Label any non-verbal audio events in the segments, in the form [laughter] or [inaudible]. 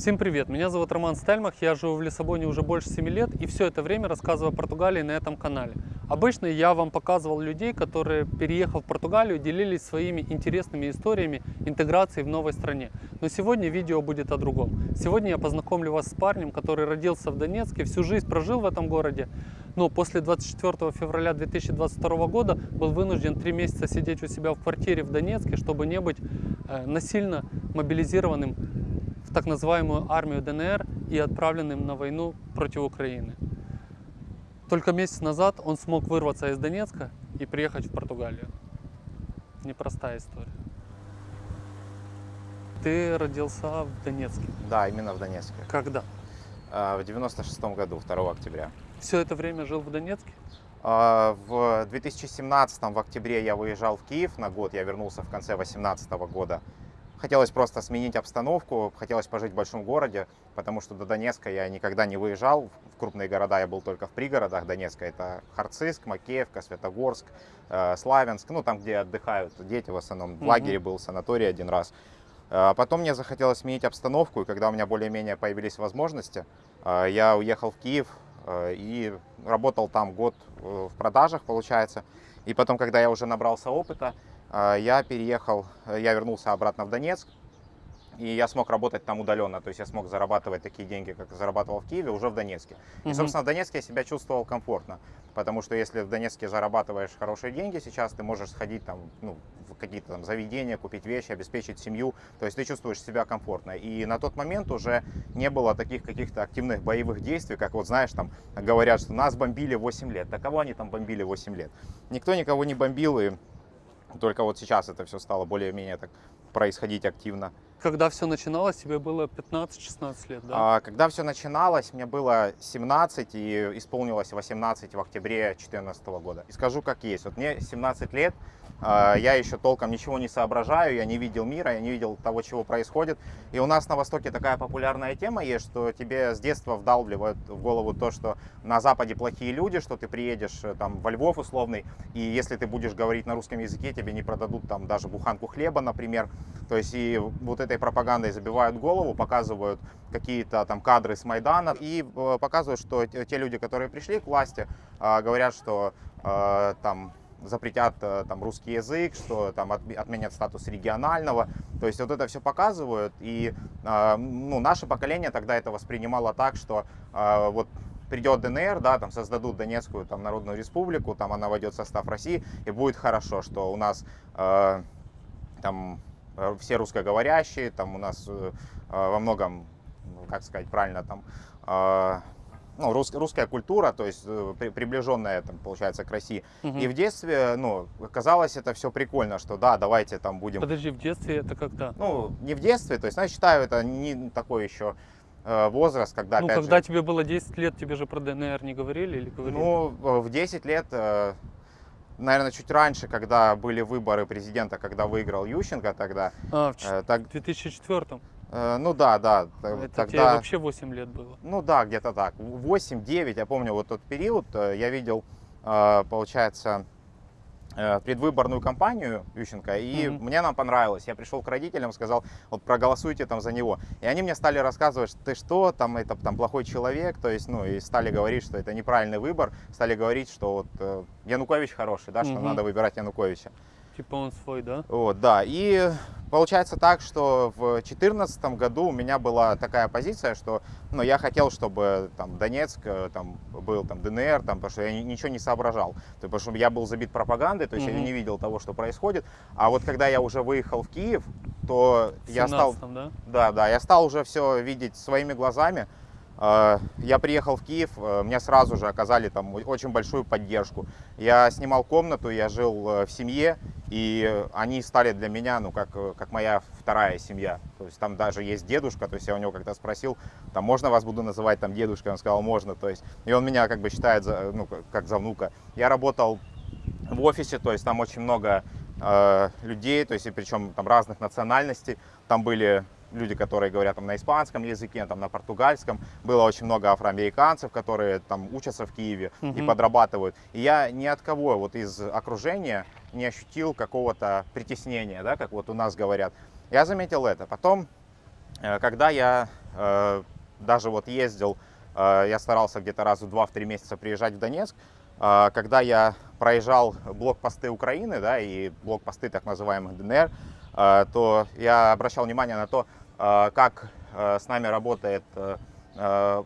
Всем привет, меня зовут Роман Стельмах, я живу в Лиссабоне уже больше 7 лет и все это время рассказываю о Португалии на этом канале. Обычно я вам показывал людей, которые, переехав в Португалию, делились своими интересными историями интеграции в новой стране. Но сегодня видео будет о другом. Сегодня я познакомлю вас с парнем, который родился в Донецке, всю жизнь прожил в этом городе, но после 24 февраля 2022 года был вынужден три месяца сидеть у себя в квартире в Донецке, чтобы не быть э, насильно мобилизированным в так называемую армию ДНР и отправленным на войну против Украины. Только месяц назад он смог вырваться из Донецка и приехать в Португалию. Непростая история. Ты родился в Донецке. Да, именно в Донецке. Когда? А, В 96 году, 2 октября. Все это время жил в Донецке? А, В 2017 в октябре я выезжал в Киев на год, я вернулся в конце 2018 года. Хотелось просто сменить обстановку, хотелось пожить в большом городе, потому что до Донецка я никогда не выезжал. В крупные города я был только в пригородах Донецка. Это Харциск, Макеевка, Светогорск, э, Славянск, ну там, где отдыхают дети в основном. В лагере был, санаторий один раз. А Потом мне захотелось сменить обстановку, и когда у меня более-менее появились возможности, э, я уехал в Киев э, и работал там год э, в продажах, получается. И потом, когда я уже набрался опыта, э, я переехал, э, я вернулся обратно в Донецк, и я смог работать там удаленно. То есть я смог зарабатывать такие деньги, как зарабатывал в Киеве, уже в Донецке. И, собственно, в Донецке я себя чувствовал комфортно. Потому что если в Донецке зарабатываешь хорошие деньги сейчас, ты можешь сходить там, ну, в какие-то там заведения, купить вещи, обеспечить семью. То есть ты чувствуешь себя комфортно. И на тот момент уже не было таких каких-то активных боевых действий, как вот знаешь, там говорят, что нас бомбили 8 лет. Да кого они там бомбили 8 лет? Никто никого не бомбил, и только вот сейчас это все стало более-менее так происходить активно. Когда все начиналось, тебе было 15-16 лет, да? А, Когда все начиналось, мне было 17 и исполнилось 18 в октябре 2014 года. И скажу как есть. Вот мне 17 лет, я еще толком ничего не соображаю, я не видел мира, я не видел того, чего происходит. И у нас на Востоке такая популярная тема есть, что тебе с детства вдалбливают в голову то, что на Западе плохие люди, что ты приедешь э, там во Львов условный, и если ты будешь говорить на русском языке, тебе не продадут там даже буханку хлеба, например. То есть и вот этой пропагандой забивают голову, показывают какие-то там кадры с Майдана и э, показывают, что те люди, которые пришли к власти, э, говорят, что э, там запретят э, там русский язык, что там отме- отменят статус регионального. То есть вот это все показывают. И э, ну, наше поколение тогда это воспринимало так, что э, вот придет ДНР, да, там создадут Донецкую там, Народную Республику, там она войдет в состав России, и будет хорошо, что у нас там все русскоговорящие, там у нас во многом, как сказать правильно, там ну, рус- русская культура, то есть э, при- приближенная, там, получается, к России. Мгм. И в детстве, ну, казалось это все прикольно, что да, давайте там будем Подожди, в детстве это когда? ну, не в детстве, то есть, ну, я считаю, это не такой еще э, возраст, когда, ну, когда же, тебе было 10 лет, тебе же про ДНР не говорили или говорили? ну, э, в 10 лет, наверное, чуть раньше, когда были выборы президента, когда выиграл Ющенко тогда, а, в так, в 2004 э, ну да, да, т- Это тебе тогда, вообще 8 лет было. ну да, где-то так, 8-9, я помню вот тот период, э, я видел, э, получается, э, предвыборную кампанию Ющенко, и Мгм. мне нам понравилось. Я пришел к родителям, сказал, вот проголосуйте там за него. И они мне стали рассказывать, что ты что, там это там плохой человек, то есть, ну, и стали говорить, что это неправильный выбор, стали говорить, что вот э, Янукович хороший, да, что Мгм. надо выбирать Януковича. Типа он свой, да? Вот, да, и получается так, что в 2014 году у меня была такая позиция, что ну, я хотел, чтобы там Донецк э, там, был там, ДНР, там, потому что я ни- ничего не соображал, То потому что я был забит пропагандой, то есть я Мгм. не видел того, что происходит. А вот когда я уже выехал в Киев, то В я стал, 17-м, да? да, да, я стал уже все видеть своими глазами. Э, Я приехал в Киев, э, мне сразу же оказали там очень большую поддержку. Я снимал комнату, я жил в семье, и э, они стали для меня, ну, как, э, как моя вторая семья. То есть там даже есть дедушка, то есть я у него как-то спросил, там, можно вас буду называть там дедушкой? Он сказал, можно, то есть, и он меня как бы считает, за, ну, как- за внука. Я работал в офисе, то есть там очень много э, людей, то есть и причем там разных национальностей. Там были люди, которые говорят там, на испанском языке, там, на португальском. Было очень много афроамериканцев, которые там учатся в Киеве и Мгм. подрабатывают. И я ни от кого вот из окружения не ощутил какого-то притеснения, да, как вот у нас говорят. Я заметил это. Потом Э, Когда я э, даже вот ездил, э, я старался где-то раз в 2-3 месяца приезжать в Донецк, когда я проезжал блокпосты Украины, да, и блокпосты так называемых ДНР, то я обращал внимание на то, как с нами работает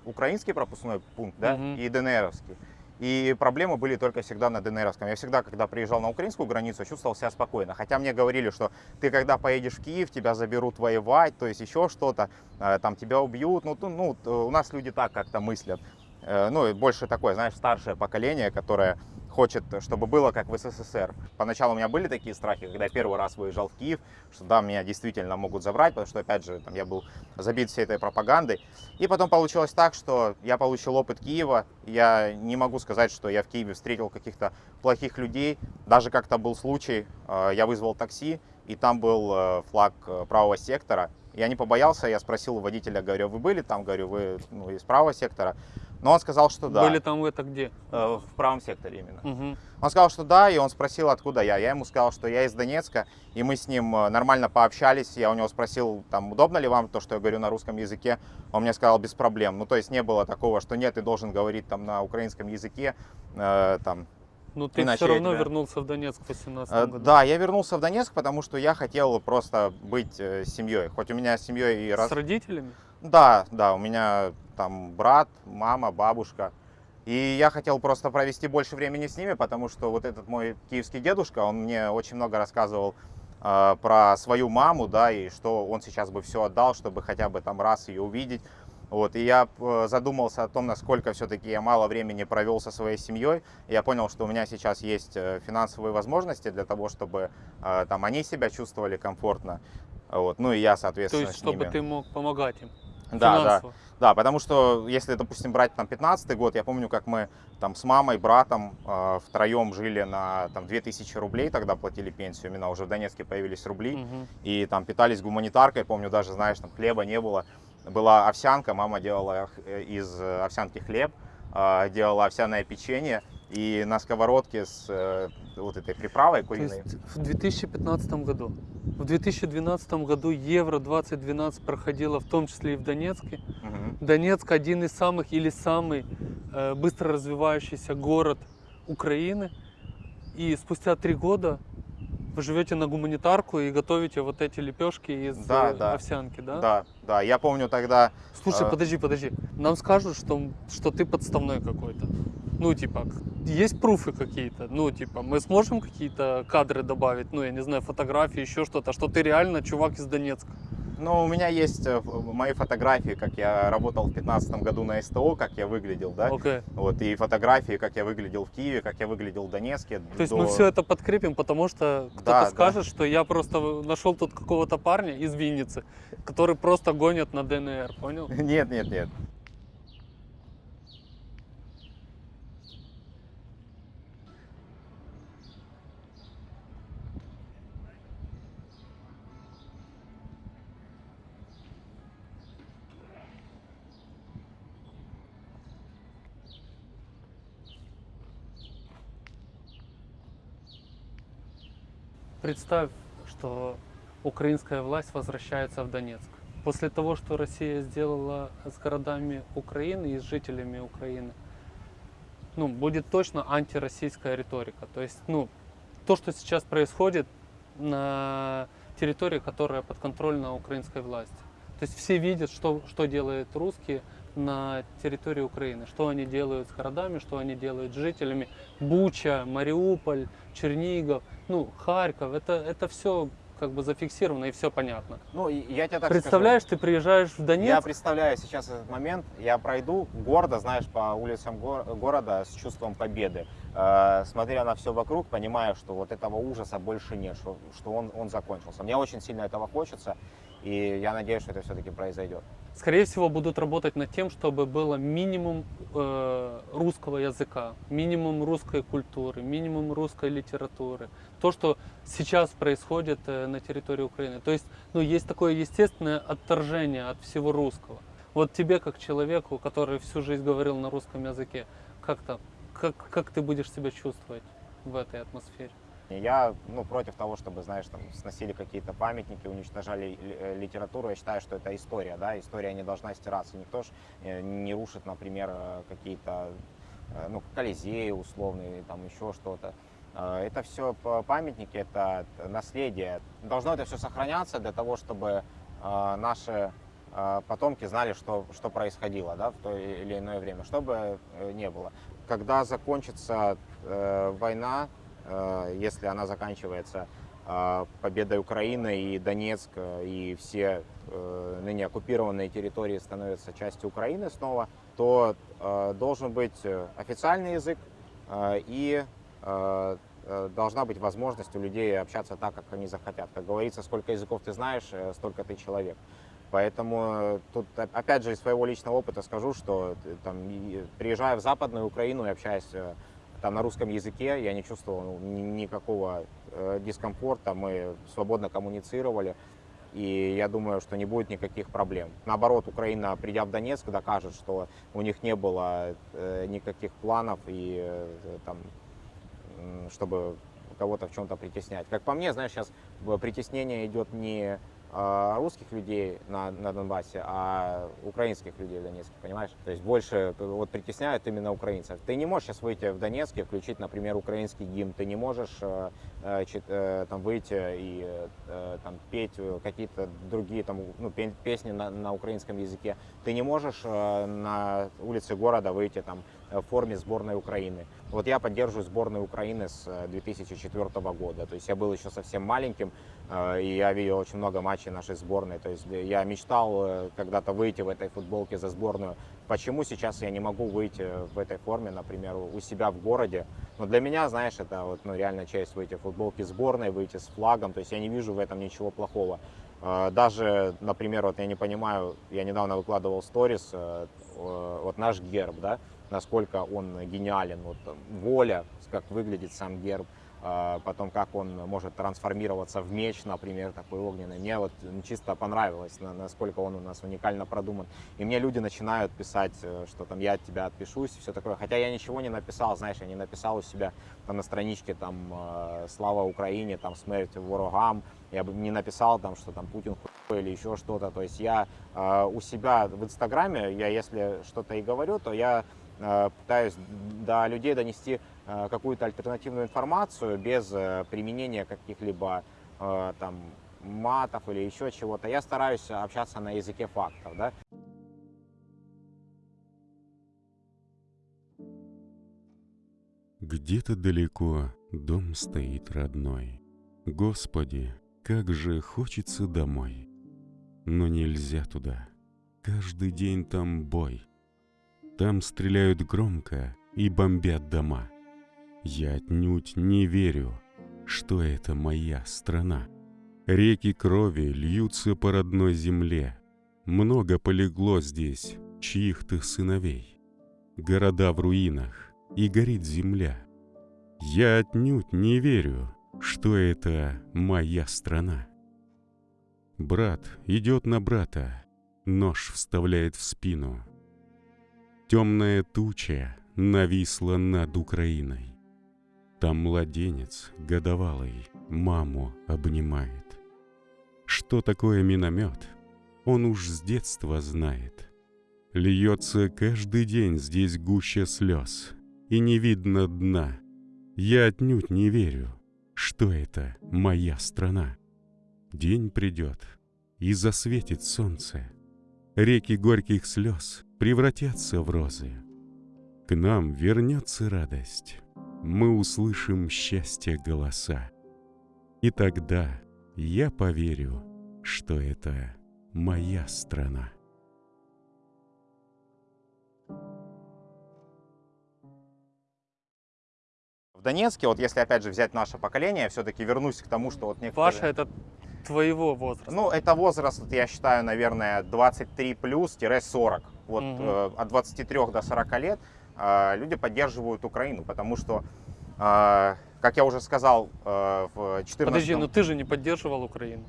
украинский пропускной пункт, да, Мгм. и ДНРовский. И проблемы были только всегда на ДНРовском. Я всегда, когда приезжал на украинскую границу, чувствовал себя спокойно. Хотя мне говорили, что ты когда поедешь в Киев, тебя заберут воевать, то есть еще что-то, э, там тебя убьют. Ну, ну, у нас люди так как-то мыслят. Э, Ну, больше такое, знаешь, старшее поколение, которое хочет, чтобы было как в СССР. Поначалу у меня были такие страхи, когда я первый раз выезжал в Киев, что да, меня действительно могут забрать, потому что, опять же, там, я был забит всей этой пропагандой. И потом получилось так, что я получил опыт Киева. Я не могу сказать, что я в Киеве встретил каких-то плохих людей. Даже как-то был случай, э, я вызвал такси, и там был э, флаг э, правого сектора. Я не побоялся, я спросил у водителя, говорю, вы были там, говорю, вы ну, из правого сектора? Но он сказал, что да. Были там это где? Э, В правом секторе именно. Мгм. Он сказал, что да, и он спросил, откуда я. Я ему сказал, что я из Донецка, и мы с ним э, нормально пообщались. Я у него спросил, там, удобно ли вам то, что я говорю на русском языке. Он мне сказал, без проблем. Ну, то есть не было такого, что нет, ты должен говорить там на украинском языке, э, там, Ну ты Иначе все равно тебя- вернулся в Донецк в 18 Э, году. Да, я вернулся в Донецк, потому что я хотел просто быть э, семьей. Хоть у меня с семьей и раз... С родителями? Да, да, у меня там брат, мама, бабушка. И я хотел просто провести больше времени с ними, потому что вот этот мой киевский дедушка, он мне очень много рассказывал э, про свою маму, да, и что он сейчас бы все отдал, чтобы хотя бы там раз ее увидеть. Вот, и я э, задумался о том, насколько все-таки я мало времени провел со своей семьей. Я понял, что у меня сейчас есть э, финансовые возможности для того, чтобы э, там они себя чувствовали комфортно. Вот, ну и я, То соответственно, есть, с чтобы ними. ты мог помогать им Да, да. финансово. Да, потому что если, допустим, брать там 15 год, я помню, как мы там с мамой, братом э, втроем жили на там 2000 рублей, тогда платили пенсию, именно уже в Донецке появились рубли, Мгм. и там питались гуманитаркой, помню, даже, знаешь, там хлеба не было, была овсянка, мама делала э, из э, овсянки хлеб, э, делала овсяное печенье, и на сковородке с э, вот этой приправой То куриной. есть в 2015 году. В 2012 году Евро 2012 проходило в том числе и в Донецке. Мгм. Донецк один из самых или самый быстро развивающийся город Украины. И спустя три года вы живете на гуманитарку и готовите вот эти лепешки из Да, э, да. овсянки, да? Да, да, я помню тогда Слушай, А. подожди, подожди. Нам скажут, что, что ты подставной какой-то. Ну, типа, есть пруфы какие-то? Ну, типа, мы сможем какие-то кадры добавить? Ну, я не знаю, фотографии, еще что-то, что ты реально чувак из Донецка. Ну, у меня есть э, в- мои фотографии, как я работал в 2015 году на СТО, как я выглядел, да? Окей. Вот, и фотографии, как я выглядел в Киеве, как я выглядел в Донецке. То есть до- мы все это подкрепим, потому что кто-то Да, да. скажет, что я просто нашел тут какого-то парня из Винницы, который просто гонит на ДНР, понял? [laughs] Нет, нет, нет. Представь, что украинская власть возвращается в Донецк. После того, что Россия сделала с городами Украины и с жителями Украины, ну, будет точно антироссийская риторика. То есть, ну, то, что сейчас происходит на территории, которая подконтрольна украинской власти. То есть все видят, что, что делают русские на территории Украины, что они делают с городами, что они делают с жителями. Буча, Мариуполь, Чернигов, ну, Харьков, это, это все как бы зафиксировано и все понятно. Ну, и я тебе так Представляешь, ты приезжаешь в скажу. Я Донецк, представляю сейчас этот момент, я пройду гордо, знаешь, по улицам гор- города с чувством победы, Э, смотря на все вокруг, понимая, что вот этого ужаса больше нет, что, что он, он закончился. Мне очень сильно этого хочется, и я надеюсь, что это все-таки произойдет. скорее всего, будут работать над тем, чтобы было минимум э, русского языка, минимум русской культуры, минимум русской литературы. То, что сейчас происходит э, на территории Украины. То есть, ну, есть такое естественное отторжение от всего русского. Вот тебе, как человеку, который всю жизнь говорил на русском языке, как там, как, как ты будешь себя чувствовать в этой атмосфере? Я ну, против того, чтобы, знаешь, там сносили какие-то памятники, уничтожали ли- э, литературу. Я считаю, что это история, да, история не должна стираться. Никто ж э, не рушит, например, э, какие-то, ну, Колизеи условные, там еще что-то. Это все памятники, это наследие. Должно это все сохраняться для того, чтобы наши потомки знали, что, что происходило да, в то или иное время, чтобы не было. Когда закончится война, если она заканчивается э, победой Украины и Донецк, э, и все э, ныне оккупированные территории становятся частью Украины снова, то э, должен быть э, официальный язык э, и э, э, должна быть возможность у людей общаться так, как они захотят. Как говорится, сколько языков ты знаешь, э, столько ты человек. Поэтому э, тут, оп- опять же, из своего личного опыта скажу, что э, там, приезжая в Западную Украину и общаясь э, там на русском языке, я не чувствовал ну, ни- никакого э, дискомфорта, мы свободно коммуницировали, и я думаю, что не будет никаких проблем. Наоборот, Украина, придя в Донецк, докажет, что у них не было э, никаких планов и э, там, чтобы кого-то в чем-то притеснять. Как по мне, знаешь, сейчас притеснение идет не русских людей на, на Донбассе, а украинских людей в Донецке, понимаешь? То есть больше вот притесняют именно украинцев. Ты не можешь сейчас выйти в Донецке, включить, например, украинский гимн, ты не можешь э, э, э, там выйти и э, там петь какие-то другие там ну, пе- песни на, на украинском языке. Ты не можешь э, на улице города выйти там в форме сборной Украины. Вот я поддерживаю сборную Украины с э, 2004 года. То есть я был еще совсем маленьким, э, и я видел очень много матчей нашей сборной. То есть я мечтал э, когда-то выйти в этой футболке за сборную. Почему сейчас я не могу выйти в этой форме, например, у себя в городе? Но для меня, знаешь, это вот, ну, реально честь выйти в футболке сборной, выйти с флагом. То есть я не вижу в этом ничего плохого. Э, Даже, например, вот я не понимаю, я недавно выкладывал сторис, э, э, вот наш герб, да, насколько он гениален, вот воля, как выглядит сам герб, а, потом как он может трансформироваться в меч, например, такой огненный. Мне вот чисто понравилось, на- насколько он у нас уникально продуман. И мне люди начинают писать, э, что там я от тебя отпишусь все такое. Хотя я ничего не написал, знаешь, я не написал у себя там на страничке там э, «Слава Украине», там «Смерть ворогам», я бы не написал там, что там Путин хуй или еще что-то. То есть я э, у себя в Инстаграме, я если что-то и говорю, то я пытаюсь до людей донести э, какую-то альтернативную информацию без э, применения каких-либо э, там матов или еще чего-то. Я стараюсь общаться на языке фактов, да. Где-то далеко дом стоит родной. Господи, как же хочется домой. Но нельзя туда. Каждый день там бой. Там стреляют громко и бомбят дома. Я отнюдь не верю, что это моя страна. Реки крови льются по родной земле. Много полегло здесь чьих-то сыновей. Города в руинах, и горит земля. Я отнюдь не верю, что это моя страна. Брат идет на брата, нож вставляет в спину. Темная туча нависла над Украиной. Там младенец годовалый маму обнимает. Что такое миномет, он уж с детства знает. Льется каждый день здесь гуща слез, и не видно дна. Я отнюдь не верю, что это моя страна. День придет, и засветит солнце. Реки горьких слез превратятся в розы. К нам вернется радость, мы услышим счастье голоса. И тогда я поверю, что это моя страна. В Донецке, вот если опять же взять наше поколение, все-таки вернусь к тому, что вот некоторые... Паша, это твоего возраста. Ну, это возраст, я считаю, наверное, 23 плюс-40. Вот Мгм. э, от 23 до 40 лет э, люди поддерживают Украину, потому что, э, как я уже сказал, э, в 14 Подожди, ну ты же не поддерживал Украину.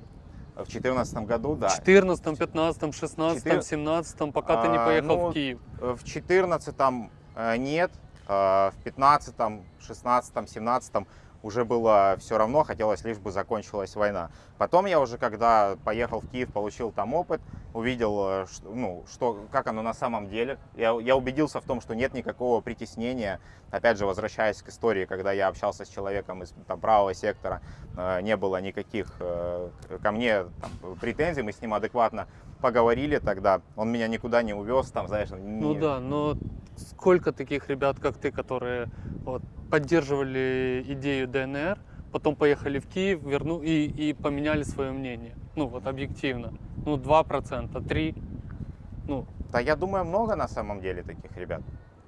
в 14 году, да. В 14, 15, 16, Четыр- 17, пока ты не А, поехал ну, в Киев. В 14 э, нет, э, в 15 16 17 уже было все равно, хотелось лишь бы закончилась война. Потом я уже, когда поехал в Киев, получил там опыт, увидел, э, что, ну, что, как оно на самом деле. Я, я убедился в том, что нет никакого притеснения. Опять же, возвращаясь к истории, когда я общался с человеком из там, правого сектора, э, не было никаких э, ко мне там, претензий, мы с ним адекватно поговорили тогда. Он меня никуда не увез, там, знаешь, не... Ну да, но сколько таких ребят, как ты, которые вот, поддерживали идею ДНР, потом поехали в Киев, верну и, и поменяли свое мнение. Ну вот объективно. Ну 2%, 3%. Ну, Да я думаю, много на самом деле таких ребят.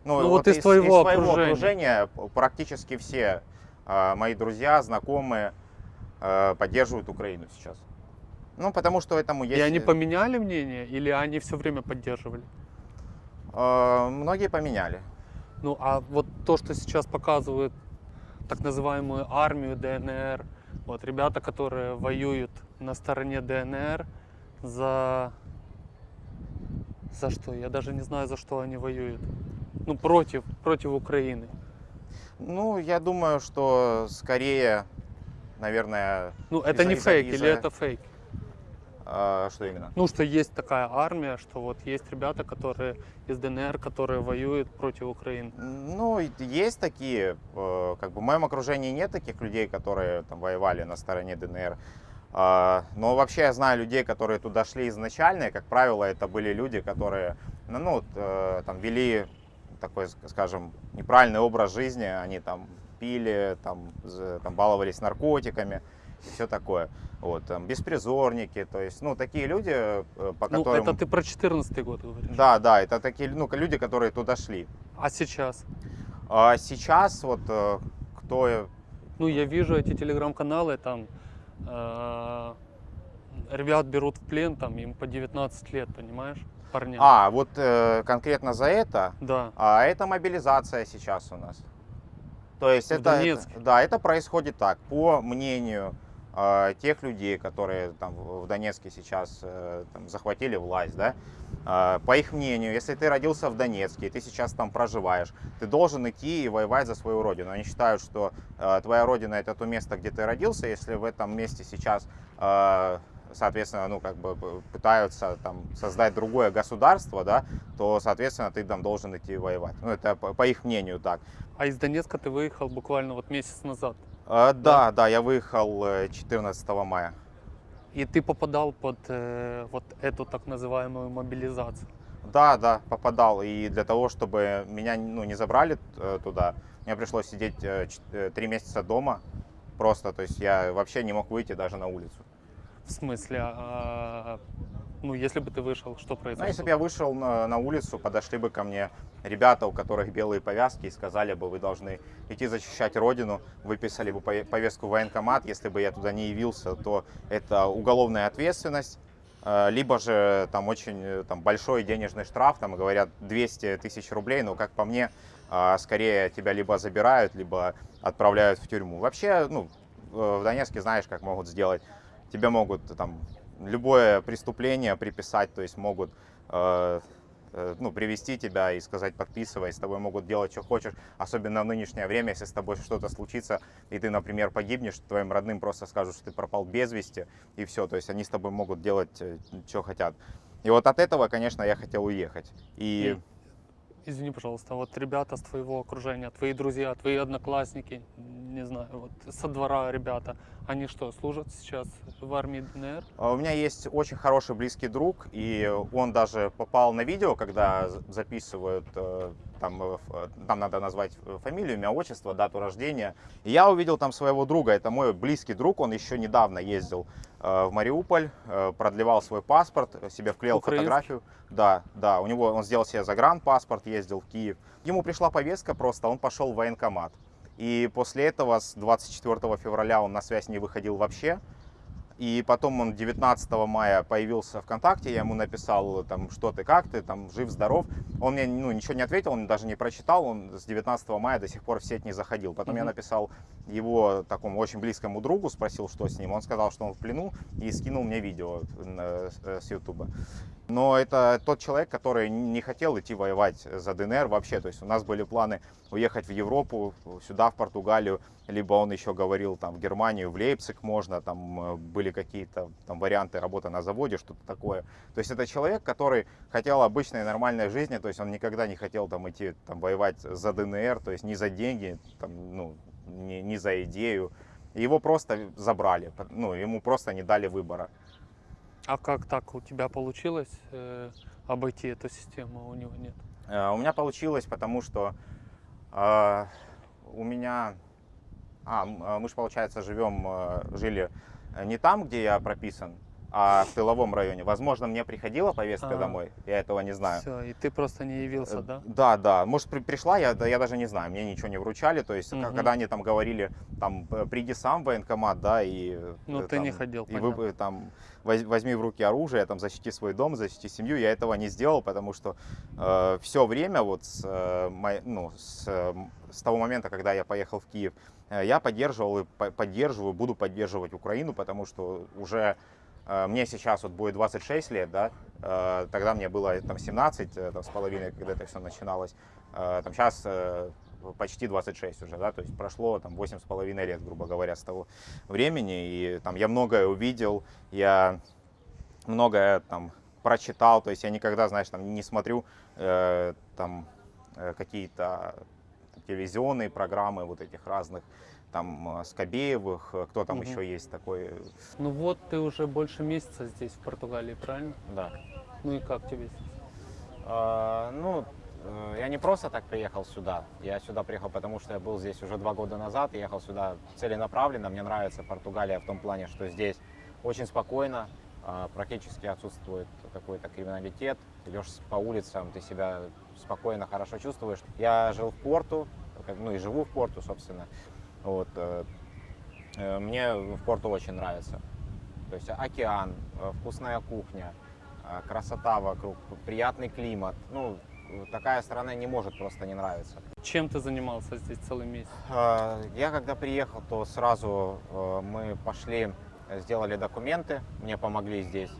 Ну, вот из твоего окружения. окружения практически все э, мои друзья, знакомые э, поддерживают Украину сейчас. Ну, потому что этому есть... и они поменяли мнение или они все время поддерживали? Э, многие поменяли. Ну а вот то, что сейчас показывают так называемую армию ДНР, вот ребята, которые воюют на стороне ДНР за... За что? Я даже не знаю, за что они воюют. Ну, против, против Украины. Ну, я думаю, что скорее, наверное... Ну, это не фейк или это фейк? Э, что именно? Ну, что есть такая армия, что вот есть ребята, которые из ДНР, которые воюют против Украины. Ну, есть такие, э, как бы в моем окружении нет таких людей, которые там воевали на стороне ДНР. А, Но вообще я знаю людей, которые туда шли изначально, и, как правило, это были люди, которые, ну, ну, э, там вели такой, ск- скажем, неправильный образ жизни, они там пили, там, там баловались наркотиками все такое. Вот, там, беспризорники, то есть, ну, такие люди, э, по Ну, которым... это ты про 14 год говоришь. Да, да, это такие, ну, люди, которые туда шли. А сейчас? А сейчас вот э, кто... Ну, я вижу эти телеграм-каналы, там э, ребят берут в плен, там им по 19 лет, понимаешь, парням. А, вот э, конкретно за это, Да. а это мобилизация сейчас у нас. То есть В это, это- да, это происходит так, по мнению э, тех людей, которые там в Донецке сейчас э, там, захватили власть, да, э, по их мнению, если ты родился в Донецке и ты сейчас там проживаешь, ты должен идти и воевать за свою родину. Они считают, что э, твоя родина это то место, где ты родился, если в этом месте сейчас э, соответственно, ну, как бы пытаются там создать другое государство, да, то, соответственно, ты там должен идти воевать. Ну, это по их мнению так. А из Донецка ты выехал буквально вот месяц назад. Э, да, да, я выехал э, 14 мая. И ты попадал под э, вот эту так называемую мобилизацию. Да, да, попадал. И для того, чтобы меня ну, не забрали э, туда, мне пришлось сидеть э, э, месяца дома. Просто, то есть я вообще не мог выйти даже на улицу. В смысле, а, ну, если бы ты вышел, что Ну, произошло? если бы я вышел на, на улицу, подошли бы ко мне ребята, у которых белые повязки, и сказали бы, вы должны идти защищать родину, выписали бы пове- повестку в военкомат. Если бы я туда не явился, то это уголовная ответственность, э, либо же там очень э, там, большой денежный штраф, там говорят 200 тысяч рублей, но как по мне, э, скорее тебя либо забирают, либо отправляют в тюрьму. Вообще, ну, в Донецке знаешь, как могут сделать. Тебе могут там любое преступление приписать, то есть могут э, э, ну, привести тебя и сказать подписывай, с тобой могут делать, что хочешь, особенно в нынешнее время, если с тобой что-то случится, и ты, например, погибнешь, твоим родным просто скажут, что ты пропал без вести, и все, то есть они с тобой могут делать, что хотят. И вот от этого, конечно, я хотел уехать. И И- Извини, пожалуйста, вот ребята с твоего окружения, твои друзья, твои одноклассники, не знаю, вот со двора ребята, они что, служат сейчас в армии ДНР? А У меня есть очень хороший близкий друг, и он даже попал на видео, когда записывают, э, там, э, э, там надо назвать э, фамилию, имя, отчество, дату рождения. И я увидел там своего друга, это мой близкий друг, он еще недавно ездил в Мариуполь, продлевал свой паспорт, себе вклеил Украинский? фотографию. Да, да, у него, он сделал себе загранпаспорт, ездил в Киев. Ему пришла повестка просто, он пошел в военкомат. И после этого с 24 февраля он на связь не выходил вообще. И потом он 19 мая появился ВКонтакте, я ему написал, там, что ты, как ты, там, жив, здоров. Он мне ну, ничего не ответил, он даже не прочитал, он с 19 мая до сих пор в сеть не заходил. Потом я Мгм. написал его такому очень близкому другу, спросил, что с ним. Он сказал, что он в плену, и скинул мне видео э, э, с Ютуба. Но это тот человек, который не хотел идти воевать за ДНР вообще. То есть у нас были планы уехать в Европу, сюда, в Португалию, либо он еще говорил, там, в Германию, в Лейпциг можно, там э, были какие-то там варианты работы на заводе, что-то такое. То есть это человек, который хотел обычной нормальной жизни, то есть он никогда не хотел там идти там воевать за ДНР, то есть не за деньги, там, ну, не, не за идею. Его просто забрали, ну, ему просто не дали выбора. А как так у тебя получилось э, обойти эту систему, а у него нет? Э, У меня получилось, потому что э, у меня... А, э, мы же, получается, живем, э, жили не там, где я прописан, а в тыловом районе. Возможно, мне приходила повестка А. домой, я этого не знаю. Все, и ты просто не явился, Э, да? Да, да. Может, при- пришла, я, да, я даже не знаю, мне ничего не вручали. То есть, Мгм. когда они там говорили, там, э, приди сам в военкомат, да, и... Ну, э, ты не ходил, И вы, понятно. э, там, воз- возьми в руки оружие, там, защити свой дом, защити семью. Я этого не сделал, потому что все время, вот, с, э, ну, с, э, с того момента, когда я поехал в Киев, э, я поддерживал и по- поддерживаю, буду поддерживать Украину, потому что уже э, мне сейчас вот будет 26 лет, да, э, тогда мне было там 17 э, там, с половиной, когда это все начиналось, Э, там сейчас э, почти 26 уже, да, то есть прошло там 8 с половиной лет, грубо говоря, с того времени, и там я многое увидел, я многое там прочитал, то есть я никогда, знаешь, там не смотрю э, там какие-то телевизионные программы вот этих разных, там э, Скобеевых, э, кто там Мгм. еще есть такой, Ну вот ты уже больше месяца здесь, в Португалии, правильно? да. Ну и как тебе здесь? А, Ну, э, я не просто так приехал сюда. Я сюда приехал, потому что я был здесь уже два года назад. Я ехал сюда целенаправленно. Мне нравится Португалия в том плане, что здесь очень спокойно, а, практически отсутствует какой-то криминалитет. Идешь по улицам, ты себя спокойно, хорошо чувствуешь. Я жил в Порту, ну и живу в Порту, собственно. Вот. э, э, Мне в Порту очень нравится. То есть океан, э, вкусная кухня, красота вокруг, приятный климат. Ну, такая страна не может просто не нравиться. Чем ты занимался здесь целый месяц? Я когда приехал, то сразу мы пошли, сделали документы, мне помогли здесь.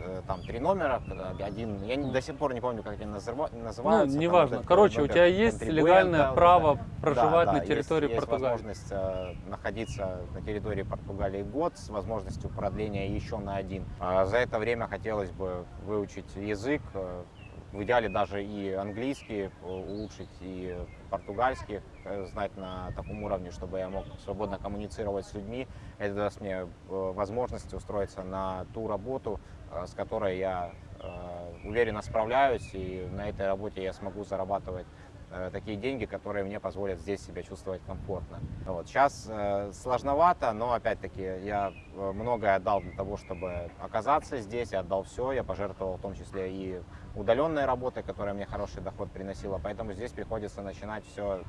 Э, Там три номера, один, я не- до сих пор не помню, как они называ- Ну, называются. там неважно. Короче, у номер тебя есть легальное вот право это. проживать Да, на да, территории есть, Португалии. Есть возможность э, находиться на территории Португалии год с возможностью продления еще на один. А за это время хотелось бы выучить язык, э, в идеале даже и английский э, улучшить, и португальский знать на таком уровне, чтобы я мог свободно коммуницировать с людьми. Это даст мне возможность устроиться на ту работу, с которой я э, уверенно справляюсь, и на этой работе я смогу зарабатывать э, такие деньги, которые мне позволят здесь себя чувствовать комфортно. Вот. Сейчас э, сложновато, но опять-таки я э, многое отдал для того, чтобы оказаться здесь, я отдал все, я пожертвовал в том числе и удаленной работой, которая мне хороший доход приносила, поэтому здесь приходится начинать все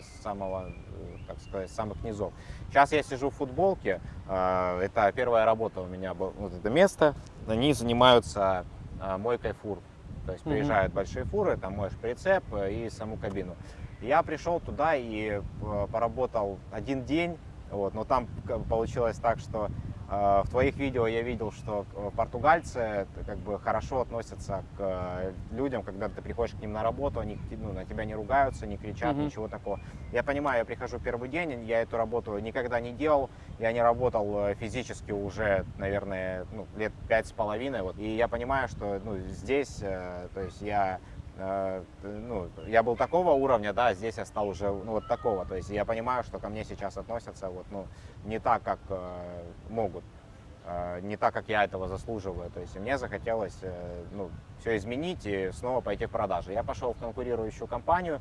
с самого, э, так сказать, с самых низов. Сейчас я сижу в футболке, э, это первая работа у меня была, вот это место, они занимаются э, мойкой фур. То есть приезжают большие фуры, там моешь прицеп э, и саму кабину. Я пришел туда и э, поработал один день, вот, но там получилось так, что э, в твоих видео я видел, что э, португальцы э, как бы хорошо относятся к э, людям, когда ты приходишь к ним на работу, они ну, на тебя не ругаются, не кричат, Мгм. ничего такого. Я понимаю, я прихожу первый день, я эту работу никогда не делал, я не работал э, физически уже, наверное, ну, лет пять с половиной, вот, и я понимаю, что ну, здесь, э, то есть я э, ну, я был такого уровня, да, а здесь я стал уже ну, вот такого. То есть я понимаю, что ко мне сейчас относятся вот, ну, не так, как э, могут, э, не так, как я этого заслуживаю. То есть мне захотелось э, ну, все изменить и снова пойти в продажи. Я пошел в конкурирующую компанию,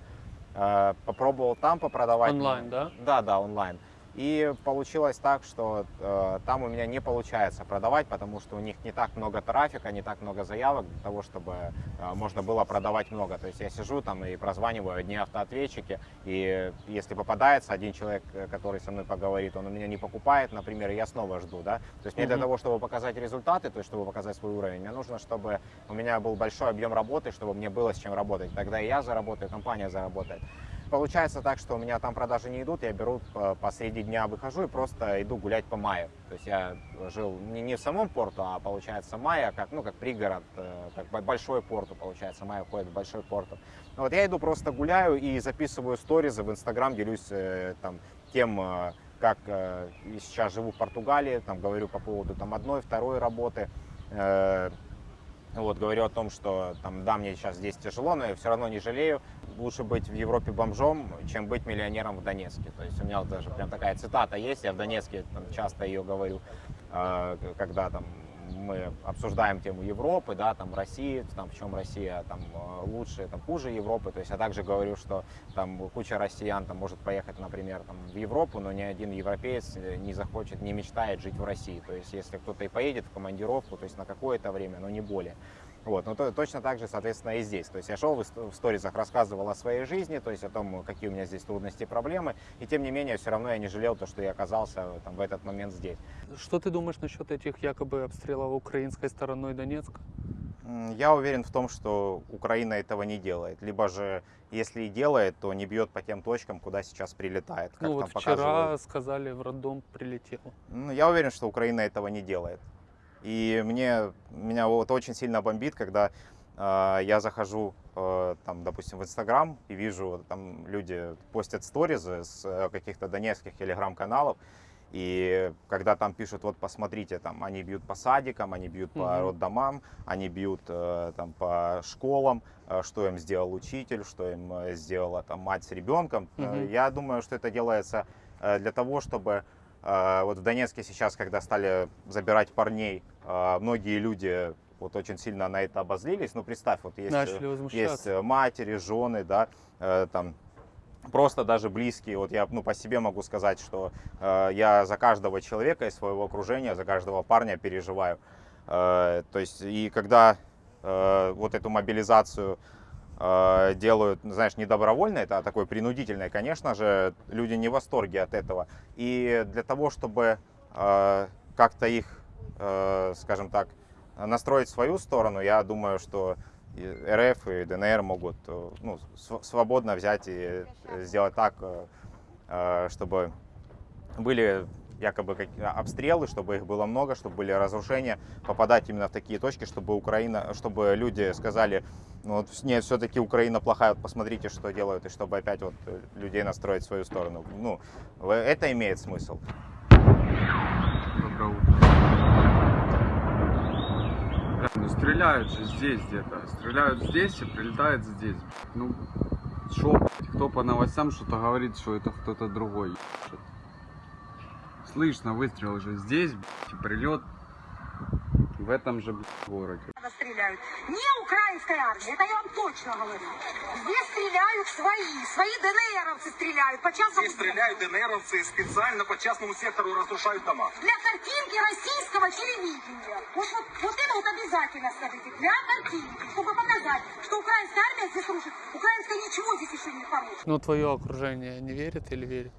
попробовал там попродавать. Онлайн, да? Да, да, онлайн. И получилось так, что э, там у меня не получается продавать, потому что у них не так много трафика, не так много заявок для того, чтобы э, можно было продавать много. То есть я сижу там и прозваниваю одни автоответчики, и если попадается один человек, э, который со мной поговорит, он у меня не покупает, например, я снова жду, да. То есть мне для того, чтобы показать результаты, то есть чтобы показать свой уровень, мне нужно, чтобы у меня был большой объем работы, чтобы мне было с чем работать. Тогда и я заработаю, и компания заработает. Получается так, что у меня там продажи не идут, я беру по- посреди дня выхожу и просто иду гулять по Майе. То есть я жил не, не в самом порту, а получается Майя, как, ну, как пригород, э, как бо- большой порту, получается, Майя входит в большой порту. Вот я иду просто гуляю и записываю сторизы в Инстаграм, делюсь э, там тем, э, как э, сейчас живу в Португалии, там говорю по поводу там одной, второй работы. Вот, говорю о том, что там, да, мне сейчас здесь тяжело, но я все равно не жалею. Лучше быть в Европе бомжом, чем быть миллионером в Донецке. То есть у меня даже прям такая цитата есть, я в Донецке там, часто ее говорю, э, когда там мы обсуждаем тему Европы, да, там России, там в чем Россия там э, лучше, там хуже Европы. То есть я также говорю, что там куча россиян там может поехать, например, там в Европу, но ни один европеец э, не захочет, не мечтает жить в России. То есть если кто-то и поедет в командировку, то есть на какое-то время, но не более. Вот, ну то, точно так же, соответственно, и здесь. То есть я шел в, сторизах, рассказывал о своей жизни, то есть о том, какие у меня здесь трудности и проблемы, и тем не менее, все равно я не жалел то, что я оказался там, в этот момент здесь. Что ты думаешь насчет этих якобы обстрелов украинской стороной Донецка? Я уверен в том, что Украина этого не делает. Либо же, если и делает, то не бьет по тем точкам, куда сейчас прилетает. Как ну вот вчера показывают. сказали, в роддом прилетел. Ну, я уверен, что Украина этого не делает. И мне, меня вот очень сильно бомбит, когда э, я захожу, э, там, допустим, в Инстаграм и вижу, там люди постят сторизы с э, каких-то донецких телеграм-каналов, и когда там пишут, вот посмотрите, там они бьют по садикам, они бьют по Мгм. роддомам, они бьют э, там по школам, э, что им сделал учитель, что им сделала там мать с ребенком. Э, Мгм. Я думаю, что это делается для того, чтобы вот в Донецке сейчас, когда стали забирать парней, э, многие люди вот очень сильно на это обозлились. Ну, представь, вот есть, э, есть э, матери, жены, да, э, там просто даже близкие. Вот я ну, по себе могу сказать, что э, я за каждого человека из своего окружения, за каждого парня переживаю. Э, то есть, и когда э, вот эту мобилизацию делают, ну, знаешь, не добровольно, это а такой принудительной, конечно же, люди не в восторге от этого. И для того, чтобы э, как-то их, э, скажем так, настроить в свою сторону, я думаю, что РФ и ДНР могут э, ну, св- свободно взять и э, сделать так, э, э, чтобы были якобы как- обстрелы, чтобы их было много, чтобы были разрушения, попадать именно в такие точки, чтобы Украина, чтобы люди сказали, ну вот нет, все-таки Украина плохая, вот посмотрите, что делают, и чтобы опять вот э, людей настроить в свою сторону. Ну, это имеет смысл. Доброе утро. Ну стреляют же здесь где-то. Стреляют здесь и прилетают здесь. Ну, шо, кто по новостям что-то говорит, что это кто-то другой. ебашит. Слышно выстрел же здесь, блядь, прилет в этом же блядь, городе. стреляют. Не украинская армия, это я вам точно говорю. Здесь стреляют свои, свои ДНРовцы стреляют по частному Здесь стреляют ДНРовцы и специально по частному сектору разрушают дома. Для картинки российского телевидения. Вот, вот, вот это вот обязательно скажите. Для картинки, чтобы показать, что украинская армия здесь рушит. Украинская ничего здесь еще не порушит. Ну твое окружение не верит или верит?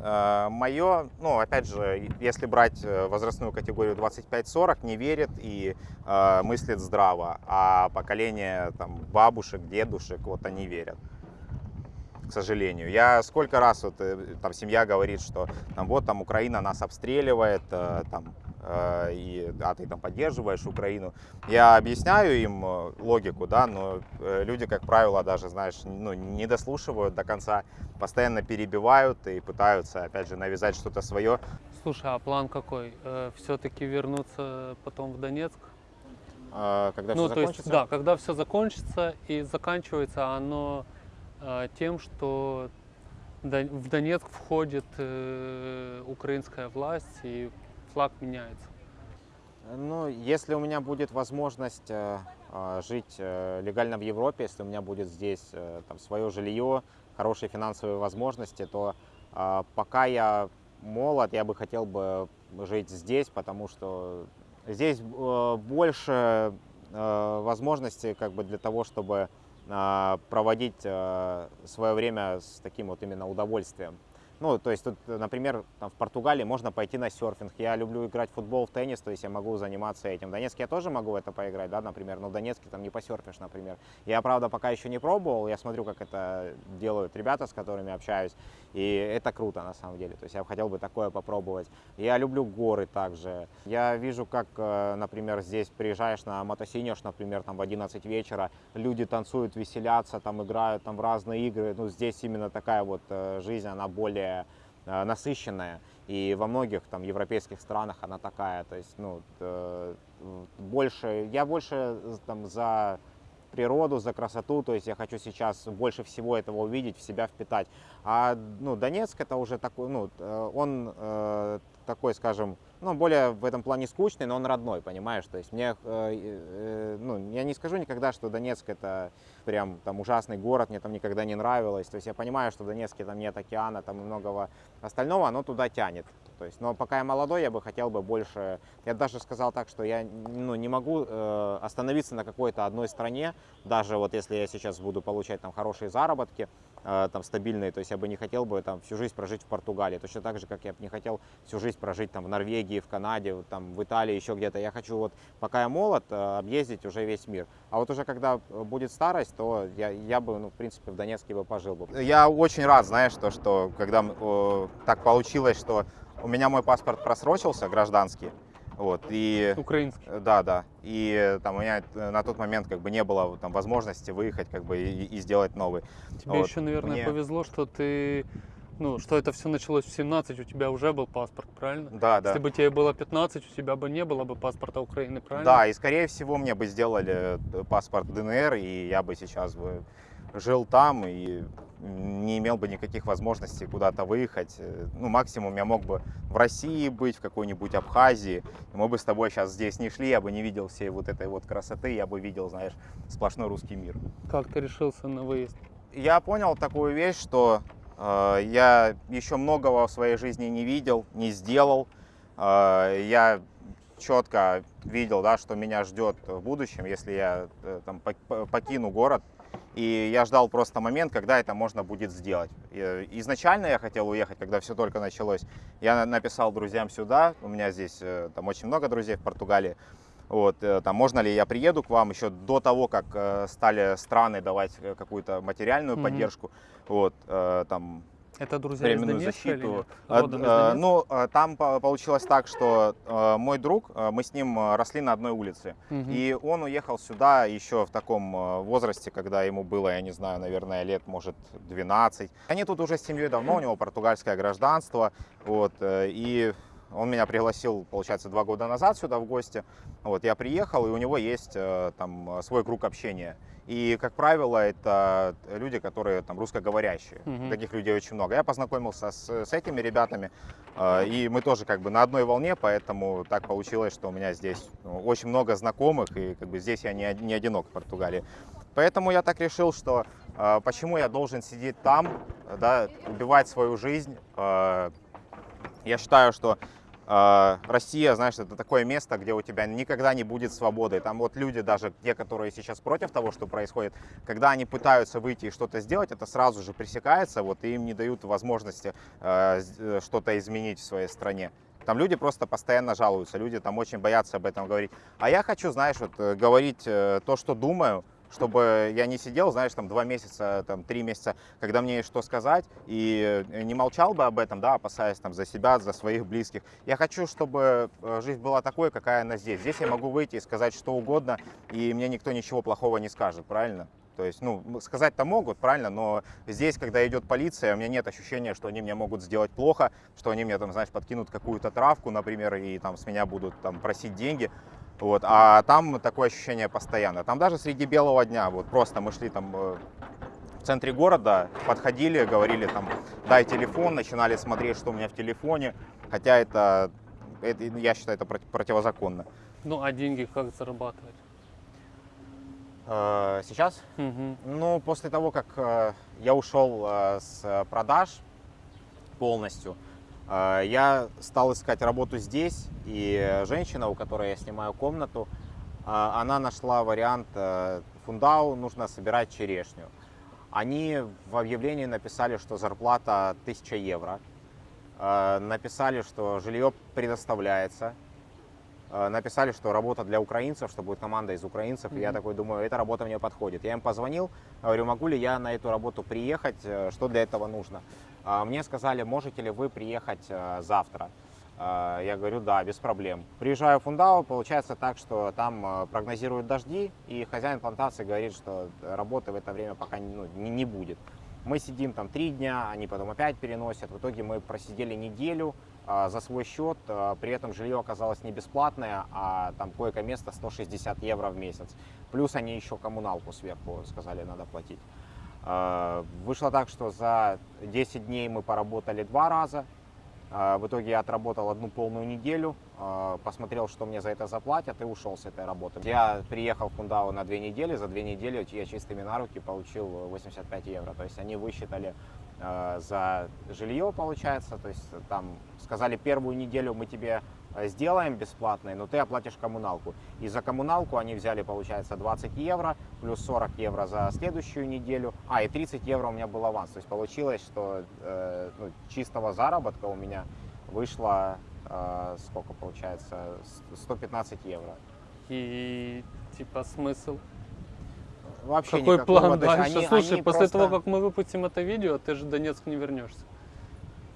Мое, ну, опять же, если брать э, возрастную категорию 25-40, не верит и э, мыслит здраво, а поколение там, бабушек, дедушек, вот они верят, к сожалению. Я сколько раз, вот, э, там, семья говорит, что там, вот там Украина нас обстреливает, э, там, э, и, а ты там поддерживаешь Украину. Я объясняю им э, логику, да, но э, люди, как правило, даже, знаешь, ну, не дослушивают до конца, постоянно перебивают и пытаются, опять же, навязать что-то свое. Слушай, а план какой? Все-таки вернуться потом в Донецк? Э, Когда ну, все то есть, закончится. да, когда все закончится и заканчивается оно э, тем, что в Донецк входит э, украинская власть и флаг меняется. Ну, если у меня будет возможность э, э, жить э, легально в Европе, если у меня будет здесь там, свое жилье, хорошие финансовые возможности, то пока я молод, я бы хотел бы жить здесь, потому что здесь больше возможностей как бы для того, чтобы проводить свое время с таким вот именно удовольствием. Ну, то есть тут, например, там в Португалии можно пойти на серфинг. Я люблю играть в футбол, в теннис, то есть я могу заниматься этим. В Донецке я тоже могу это поиграть, да, например, но в Донецке там не посерфишь, например. Я, правда, пока еще не пробовал, я смотрю, как это делают ребята, с которыми общаюсь, и это круто на самом деле. То есть я хотел бы такое попробовать. Я люблю горы также. Я вижу, как, э, например, здесь приезжаешь на мотосинеж, например, там в 11 вечера, люди танцуют, веселятся, там играют там в разные игры. Ну, здесь именно такая вот э, жизнь, она более э, насыщенная. И во многих там европейских странах она такая. То есть, ну, больше, я больше там за природу, за красоту, то есть я хочу сейчас больше всего этого увидеть, в себя впитать. А ну, Донецк это уже такой, ну, э, он э, такой, скажем, ну, более в этом плане скучный, но он родной, понимаешь? То есть мне, э, э, ну, я не скажу никогда, что Донецк это прям там ужасный город, мне там никогда не нравилось. То есть я понимаю, что в Донецке там нет океана, там многого остального, оно туда тянет. То есть, но пока я молодой, я бы хотел бы больше. Я даже сказал так, что я ну, не могу э, остановиться на какой-то одной стране, даже вот если я сейчас буду получать там хорошие заработки, э, там стабильные, то есть я бы не хотел бы там всю жизнь прожить в Португалии, точно так же, как я бы не хотел всю жизнь прожить там в Норвегии, в Канаде, там в Италии, еще где-то. Я хочу вот, пока я молод, э, объездить уже весь мир. А вот уже когда будет старость, то я, я бы, ну, в принципе, в Донецке бы пожил бы. Я очень рад, знаешь, то, что когда э, так получилось, что у меня мой паспорт просрочился, гражданский, вот, и... Украинский. Да, да. И там у меня э, на тот момент как бы не было там возможности выехать как бы и, и сделать новый. Тебе Вот. еще, наверное, Мне- повезло, что ты, ну, что это все началось в 17, у тебя уже был паспорт, правильно? Да, да. Если бы тебе было 15, у тебя бы не было бы паспорта Украины, правильно? Да, и скорее всего мне бы сделали э, паспорт ДНР, и я бы сейчас бы жил там и не имел бы никаких возможностей куда-то выехать. Э, Ну, максимум я мог бы в России быть, в какой-нибудь Абхазии. И мы бы с тобой сейчас здесь не шли, я бы не видел всей вот этой вот красоты, я бы видел, знаешь, сплошной русский мир. Как ты решился на выезд? Я понял такую вещь, что я еще многого в своей жизни не видел, не сделал. Э, я четко видел, да, что меня ждет в будущем, если я э, там, пок- по- покину город. И я ждал просто момент, когда это можно будет сделать. Э, Изначально я хотел уехать, когда все только началось. Я на- написал друзьям сюда, у меня здесь э, там очень много друзей в Португалии. Вот, э, там, можно ли я приеду к вам еще до того, как э, стали страны давать э, какую-то материальную Мгм. поддержку, вот, там, Это друзья из временную Донецка или защиту. нет? Э, Родом из ну, там по- получилось так, что мой друг, мы с ним росли на одной улице, Мгм. и он уехал сюда еще в таком возрасте, когда ему было, я не знаю, наверное, лет, может, 12. Они тут уже с семьей давно, у него португальское гражданство, вот, и он меня пригласил, получается, два года назад сюда в гости. Вот, я приехал, и у него есть э, там свой круг общения. И, как правило, это люди, которые там русскоговорящие. Мгм. Таких людей очень много. Я познакомился с, с этими ребятами, э, и мы тоже как бы на одной волне, поэтому так получилось, что у меня здесь ну, очень много знакомых, и как бы здесь я не, не одинок в Португалии. Поэтому я так решил, что э, почему я должен сидеть там, да, убивать свою жизнь. Э, я считаю, что Россия, знаешь, это такое место, где у тебя никогда не будет свободы. Там вот люди, даже те, которые сейчас против того, что происходит, когда они пытаются выйти и что-то сделать, это сразу же пресекается, вот, и им не дают возможности с- э, что-то изменить в своей стране. Там люди просто постоянно жалуются, люди там очень боятся об этом говорить. А я хочу, знаешь, вот, э, говорить э, то, что думаю, чтобы я не сидел, знаешь, там два месяца, там три месяца, когда мне есть что сказать, и э, не молчал бы об этом, да, опасаясь там за себя, за своих близких. Я хочу, чтобы э, жизнь была такой, какая она здесь. Здесь я могу выйти и сказать что угодно, и мне никто ничего плохого не скажет, правильно? То есть, ну, сказать-то могут, правильно, но здесь, когда идет полиция, у меня нет ощущения, что они мне могут сделать плохо, что они мне там, знаешь, подкинут какую-то травку, например, и там с меня будут там просить деньги. Вот, а там такое ощущение постоянно. Там даже среди белого дня, вот просто мы шли там э, в центре города, подходили, говорили там, дай телефон, начинали смотреть, что у меня в телефоне, хотя это, это я считаю, это проти- противозаконно. Ну, а деньги как зарабатывать? Э, Сейчас Мгм. Ну, после того, как э, я ушел с продаж полностью, я стал искать работу здесь, и женщина, у которой я снимаю комнату, э, она нашла вариант э, фундау, нужно собирать черешню. Они в объявлении написали, что зарплата 1000 евро. Э, Написали, что жилье предоставляется. Э, Написали, что работа для украинцев, что будет команда из украинцев. И я такой думаю, эта работа мне подходит. Я им позвонил, говорю, могу ли я на эту работу приехать, э, что для этого нужно. А Мне сказали, можете ли вы приехать э, завтра. Э, Я говорю, да, без проблем. Приезжаю в Фундау, получается так, что там э, прогнозируют дожди, и хозяин плантации говорит, что работы в это время пока ну, не, не будет. Мы сидим там три дня, они потом опять переносят. В итоге мы просидели неделю а, за свой счет. а, При этом жилье оказалось не бесплатное, а там койко-место 160 евро в месяц. Плюс они еще коммуналку сверху сказали, надо платить. А, Вышло так, что за 10 дней мы поработали два раза. А, В итоге я отработал одну полную неделю, а, посмотрел, что мне за это заплатят и ушел с этой работы. Я приехал в Кундау на две недели, за две недели я чистыми на руки получил 85 евро. То есть они высчитали за жилье, получается, то есть там сказали, первую неделю мы тебе сделаем бесплатной, но ты оплатишь коммуналку. И за коммуналку они взяли, получается, 20 евро, плюс 40 евро за следующую неделю, а, и 30 евро у меня был аванс. То есть получилось, что э, ну, чистого заработка у меня вышло, э, сколько получается, С- 115 евро. И типа смысл? Вообще Какой никакого. план дальше? они- Слушай, они после просто- того, как мы выпустим это видео, ты же в Донецк не вернешься.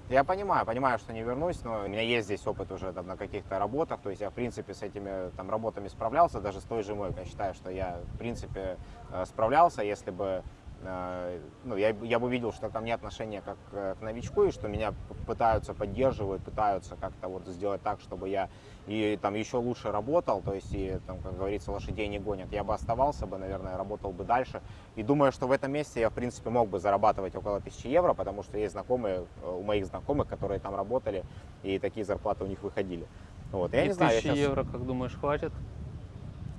Я понимаю, понимаю, что не вернусь, но у меня есть здесь опыт уже там, на каких-то работах, то есть я, в принципе, с этими там, работами справлялся, даже с той же мойкой. Я считаю, что я, в принципе, э, справлялся, если бы э, ну, я, я бы видел, что ко мне отношение как э, к новичку, и что меня пытаются, поддерживают, пытаются как-то вот сделать так, чтобы я и там еще лучше работал, то есть и там, как говорится, лошадей не гонят. Я бы оставался бы, наверное, работал бы дальше. И думаю, что в этом месте я, в принципе, мог бы зарабатывать около 1000 евро, потому что есть знакомые, э, у моих знакомых, которые там работали, и такие зарплаты у них выходили. Вот. Я И не знаю, я щас- евро, как думаешь, хватит?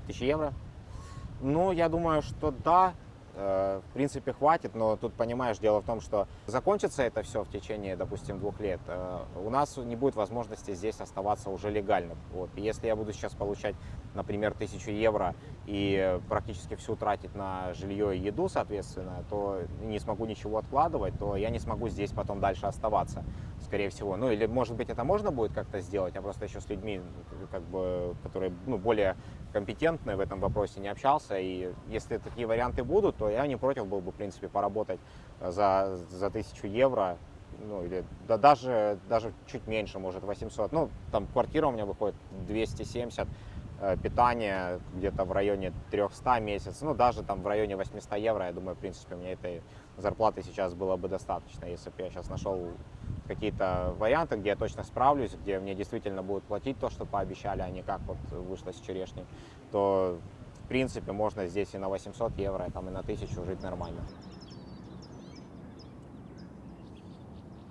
1000 евро? Ну, я думаю, что да, э, в принципе, хватит, но тут, понимаешь, дело в том, что закончится это все в течение, допустим, двух лет, э, у нас не будет возможности здесь оставаться уже легально. Вот. Если я буду сейчас получать, например, 1000 евро и практически всю тратить на жилье и еду, соответственно, то не смогу ничего откладывать, то я не смогу здесь потом дальше оставаться, скорее всего. Ну, или, может быть, это можно будет как-то сделать, я просто еще с людьми, как бы, которые ну, более компетентны в этом вопросе, не общался. И если такие варианты будут, то я не против был бы, в принципе, поработать за, за 1000 евро. Ну, или да, даже, даже чуть меньше, может, 800. Ну, там квартира у меня выходит 270, э, питание где-то в районе 300 месяц. Ну, даже там в районе 800 евро, я думаю, в принципе, мне этой зарплаты сейчас было бы достаточно, если бы я сейчас нашел какие-то варианты, где я точно справлюсь, где мне действительно будут платить то, что пообещали, а не как вот вышло с черешней, то в принципе можно здесь и на 800 евро, там, и на 1000 жить нормально.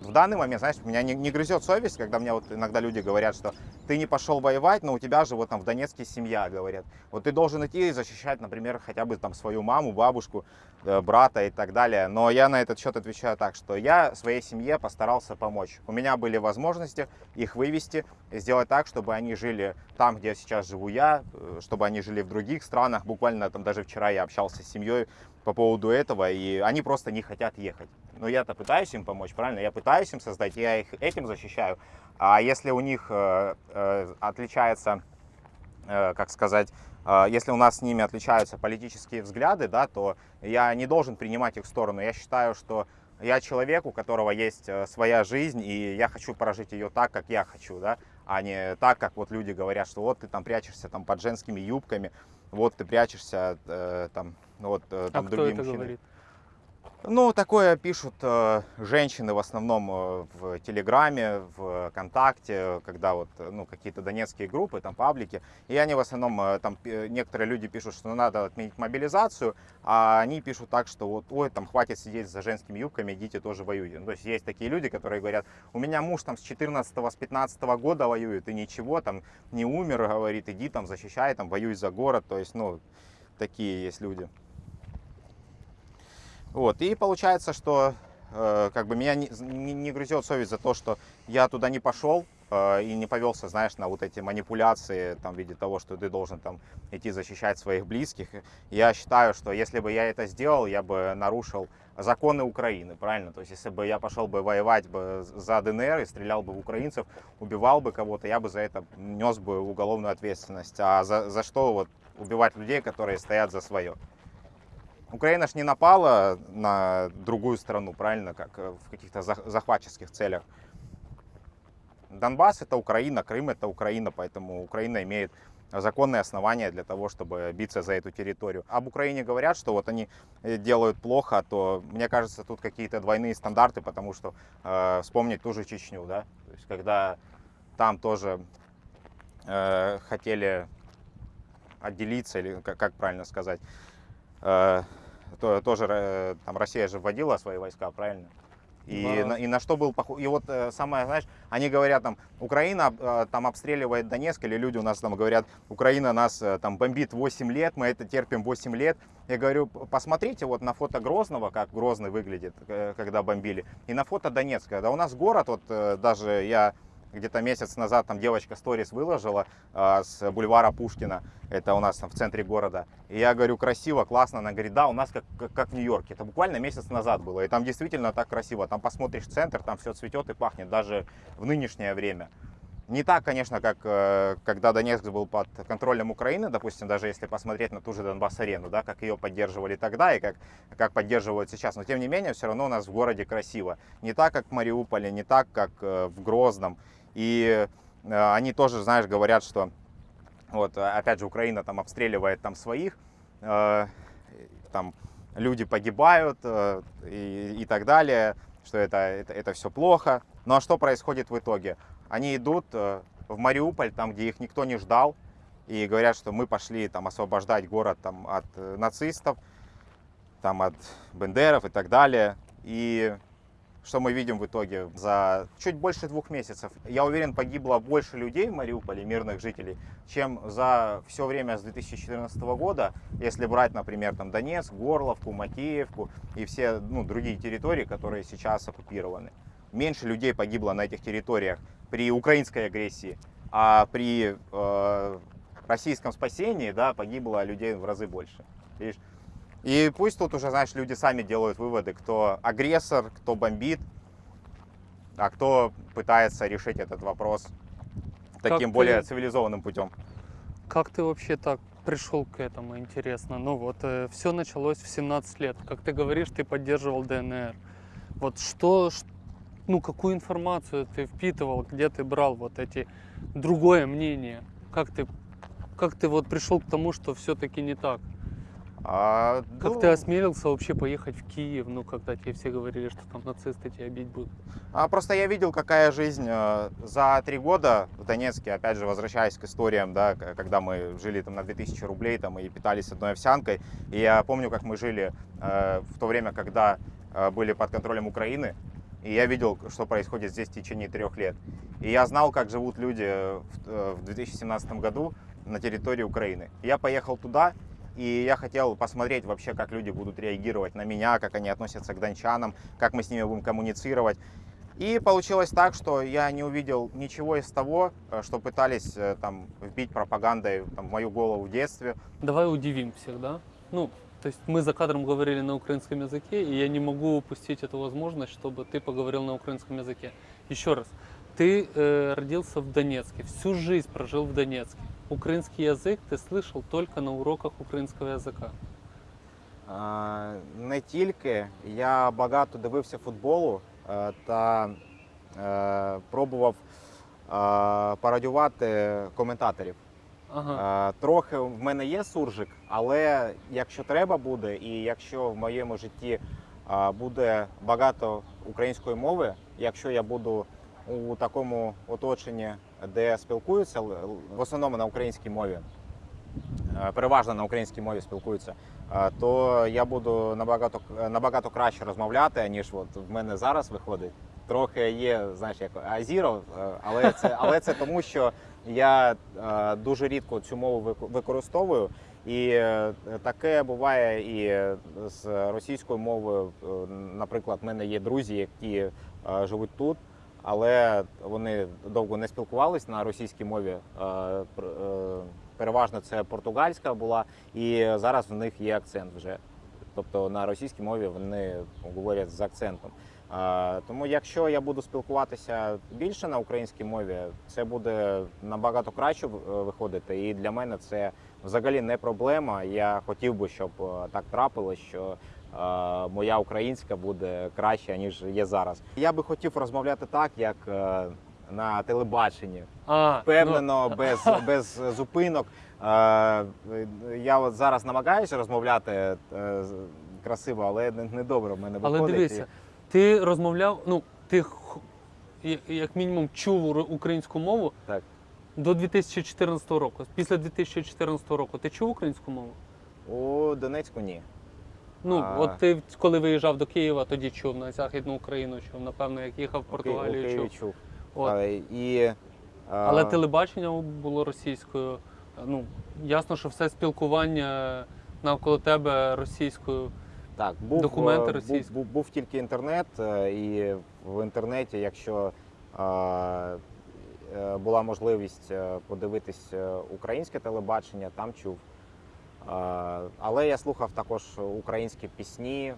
В данный момент, знаешь, меня не, не грызет совесть, когда мне вот иногда люди говорят, что ты не пошел воевать, но у тебя же вот там в Донецке семья, говорят. Вот ты должен идти и защищать, например, хотя бы там свою маму, бабушку, э, брата и так далее. Но я на этот счет отвечаю так, что я своей семье постарался помочь. У меня были возможности их вывести, сделать так, чтобы они жили там, где сейчас живу я, э, чтобы они жили в других странах. Буквально там даже вчера я общался с семьей по поводу этого, и они просто не хотят ехать. Но я-то пытаюсь им помочь, правильно? Я пытаюсь им создать, я их этим защищаю. А если у них э, э, отличается, э, как сказать, э, если у нас с ними отличаются политические взгляды, да, то я не должен принимать их сторону. Я считаю, что я человек, у которого есть э, своя жизнь, и я хочу прожить ее так, как я хочу, да, а не так, как вот люди говорят, что вот ты там прячешься там под женскими юбками, вот ты прячешься э, там, вот э, А там кто другие это мужчины. говорит? Ну, такое пишут э, женщины в основном э, в Телеграме, в ВКонтакте, когда вот, э, ну, какие-то донецкие группы, там, паблики. И они в основном, э, там, некоторые люди пишут, что надо отменить мобилизацию, а они пишут так, что вот, ой, там, хватит сидеть за женскими юбками, идите тоже воюйте. Ну, то есть есть такие люди, которые говорят, у меня муж там с 14 с 15 года воюет, и ничего, там, не умер, говорит, иди там, защищай, там, воюй за город. То есть, ну, такие есть люди. Вот, и получается, что э, как бы меня не, не- не грызет совесть за то, что я туда не пошел, э, и не повелся, знаешь, на вот эти манипуляции там, в виде того, что ты должен там идти защищать своих близких. Я считаю, что если бы я это сделал, я бы нарушил законы Украины, правильно? То есть если бы я пошел бы воевать бы за ДНР и стрелял бы в украинцев, убивал бы кого-то, я бы за это нес бы уголовную ответственность. А за, за что вот убивать людей, которые стоят за свое? Украина ж не напала на другую страну, правильно, как э, в каких-то зах- захватческих целях. Донбасс это Украина, Крым это Украина, поэтому Украина имеет законные основания для того, чтобы биться за эту территорию. Об Украине говорят, что вот они э, делают плохо, то мне кажется, тут какие-то двойные стандарты, потому что э, вспомнить ту же Чечню, да, то есть когда там тоже э, хотели отделиться, или как, как правильно сказать, э, то, тоже э, там Россия же вводила свои войска, правильно? И, Да. на, и на что был похож? И вот э, самое, знаешь, они говорят там, Украина э, там обстреливает Донецк, или люди у нас там говорят, Украина нас там бомбит 8 лет, мы это терпим 8 лет. Я говорю, «П- посмотрите вот на фото Грозного, как Грозный выглядит, когда бомбили, и на фото Донецка. Да у нас город, вот даже я где-то месяц назад там девочка сторис выложила э, с бульвара Пушкина, это у нас там в центре города. И я говорю, красиво, классно. Она говорит, да, у нас как, как, как в Нью-Йорке. Это буквально месяц назад было. И там действительно так красиво. Там посмотришь центр, там все цветет и пахнет, даже в нынешнее время. Не так, конечно, как э, когда Донецк был под контролем Украины, допустим, даже если посмотреть на ту же Донбасс-арену, да, как ее поддерживали тогда и как, как поддерживают сейчас. Но тем не менее, все равно у нас в городе красиво. Не так, как в Мариуполе, не так, как э, в Грозном. И э, они тоже, знаешь, говорят, что вот, э, опять же, Украина там обстреливает там своих, э, там люди погибают э, и, и так далее, что это, это, это все плохо. Ну а что происходит в итоге? Они идут э, в Мариуполь, там, где их никто не ждал, и говорят, что мы пошли там освобождать город там, от э, нацистов, там, от бендеров и так далее. И что мы видим в итоге? За чуть больше двух месяцев, я уверен, погибло больше людей в Мариуполе, мирных жителей, чем за все время с 2014 года, если брать, например, там Донецк, Горловку, Макеевку и все ну, другие территории, которые сейчас оккупированы. Меньше людей погибло на этих территориях при украинской агрессии, а при э, российском спасении да, погибло людей в разы больше. Видишь? И пусть тут уже, знаешь, люди сами делают выводы, кто агрессор, кто бомбит, а кто пытается решить этот вопрос таким ты- более цивилизованным путем. Как ты вообще так пришел к этому, интересно? Ну вот, все началось в 17 лет. Как ты говоришь, ты поддерживал ДНР. Вот что, ну какую информацию ты впитывал, где ты брал вот эти другое мнение? Как ты, как ты вот пришел к тому, что все-таки не так? А, Как ну, ты осмелился вообще поехать в Киев, ну когда тебе все говорили, что там нацисты тебя бить будут? А просто я видел, какая жизнь э, за три года в Донецке, опять же, возвращаясь к историям, да, когда мы жили там на 2000 рублей там, и питались одной овсянкой. И я помню, как мы жили э, в то время, когда э, были под контролем Украины. И я видел, что происходит здесь в течение трех лет. И я знал, как живут люди э, в, э, в 2017 году на территории Украины. Я поехал туда, и я хотел посмотреть вообще, как люди будут реагировать на меня, как они относятся к дончанам, как мы с ними будем коммуницировать. И получилось так, что я не увидел ничего из того, э, что пытались э, там вбить пропагандой там, в мою голову в детстве. Давай удивим всех, да? Ну, то есть мы за кадром говорили на украинском языке, и я не могу упустить эту возможность, чтобы ты поговорил на украинском языке. Еще раз, ты э, родился в Донецке, всю жизнь прожил в Донецке. Украинский язык ты слышал только на уроках украинского языка. А, Не тільки я багато дивився футболу е, та е, пробував е, пародювати коментаторів. Ага. Е, Трохи в мене є суржик, але якщо треба буде, і якщо в моєму житті е, буде багато української мови, якщо я буду у такому оточенні, де спілкуються в основному на українській мові, е, переважно на українській мові спілкуються, е, то я буду набагато набагато краще розмовляти, ніж от в мене зараз виходить. Трохи є, знаєш, як азіро, е, але це, але це тому, що я е, дуже рідко цю мову вик- використовую. І е, таке буває і з російською мовою. Е, Наприклад, в мене є друзі, які е, живуть тут. Але вони довго не спілкувались на російській мові. Е, е, Переважно це португальська була, і зараз в них є акцент вже. Тобто на російській мові вони говорять з акцентом. Е, Тому якщо я буду спілкуватися більше на українській мові, це буде набагато краще виходити. І для мене це взагалі не проблема. Я хотів би, щоб так трапилось, що моя українська буде краще, ніж є зараз. Я би хотів розмовляти так, як е, на телебаченні, А, впевнено, без, [laughs] без зупинок. Е, Я от зараз намагаюся розмовляти е, красиво, але не- недобре в мене Але дивися, ти розмовляв, ну, ти як мінімум чув українську мову Так. до 2014 року. Після 2014 року ти чув українську мову? У Донецьку ні. Ну, А. от ти коли виїжджав до Києва, тоді чув на Західну Україну, чув, напевно, як їхав в Португалію, чув. чув. От. Е, І, е, Але телебачення було російською. Ну, ясно, що все спілкування навколо тебе російською. Так, був, Документи е, був, був, був тільки інтернет, е, і в інтернеті, якщо е, е, була можливість подивитись українське телебачення, там чув. Е, Але я слухав також українські пісні, е,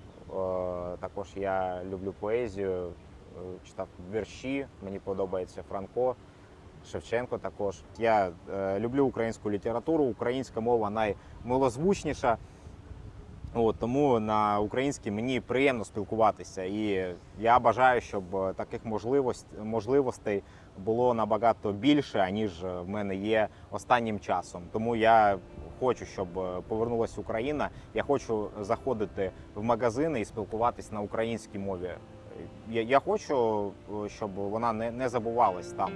також я люблю поезію, е, читав вірші, мені подобається Франко. Шевченко також. Я люблю українську літературу, українська мова наймилозвучніша. От, тому на українській мені приємно спілкуватися. І я бажаю, щоб таких можливостей було набагато більше, аніж е, в мене є останнім часом. Тому я хочу, щоб е, повернулася Україна. Я хочу заходити в магазини і спілкуватись на українській мові. Я, я хочу, е, щоб вона не, не забувалась там.